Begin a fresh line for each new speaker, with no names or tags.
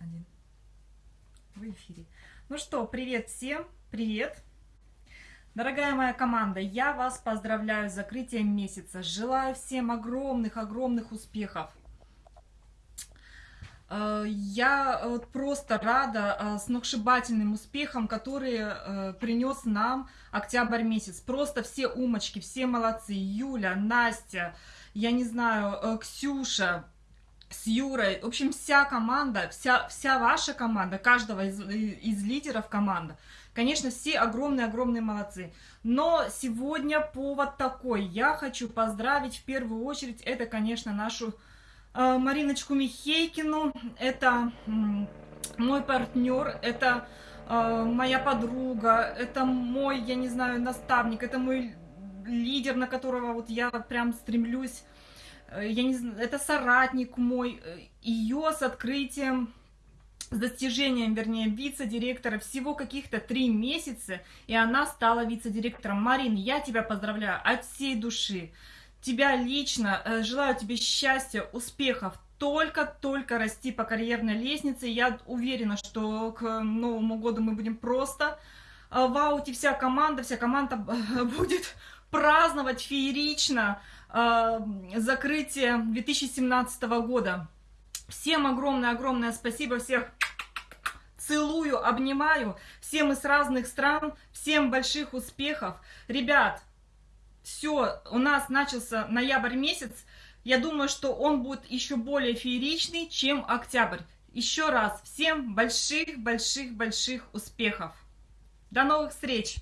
один. В эфире. Ну что, привет всем, привет. Дорогая моя команда, я вас поздравляю с закрытием месяца. Желаю всем огромных-огромных успехов. Э, я вот просто рада э, сногсшибательным успехам, которые э, принес нам октябрь месяц. Просто все умочки, все молодцы. Юля, Настя, я не знаю, Ксюша, с Юрой, в общем, вся команда, вся, вся ваша команда, каждого из, из лидеров команда, конечно, все огромные-огромные молодцы. Но сегодня повод такой, я хочу поздравить в первую очередь, это, конечно, нашу э, Мариночку Михейкину, это э, мой партнер, это э, моя подруга, это мой, я не знаю, наставник, это мой лидер, на которого вот я прям стремлюсь я не знаю, это соратник мой, э, ее с открытием, с достижением, вернее, вице-директора всего каких-то три месяца, и она стала вице-директором. Марин, я тебя поздравляю от всей души. Тебя лично, э, желаю тебе счастья, успехов, только-только расти по карьерной лестнице. Я уверена, что к Новому году мы будем просто в ауте. Вся команда, вся команда будет праздновать феерично, Э, закрытие 2017 года. Всем огромное-огромное спасибо, всех целую, обнимаю. Все мы с разных стран, всем больших успехов. Ребят, все, у нас начался ноябрь месяц. Я думаю, что он будет еще более фееричный, чем октябрь. Еще раз, всем больших-больших-больших успехов. До новых встреч!